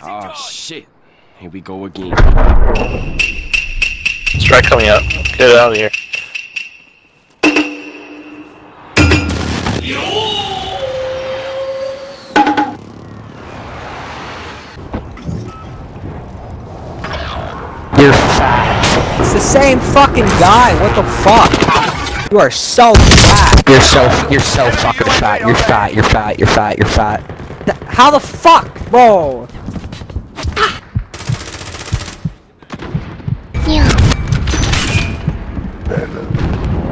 Oh shit. Here we go again. Strike coming up. Get it out of here. You're fat. It's the same fucking guy. What the fuck? You are so fat. You're so you're so fucking fat. You're fat. You're fat. You're fat. You're fat. Th- How the fuck, bro? vida.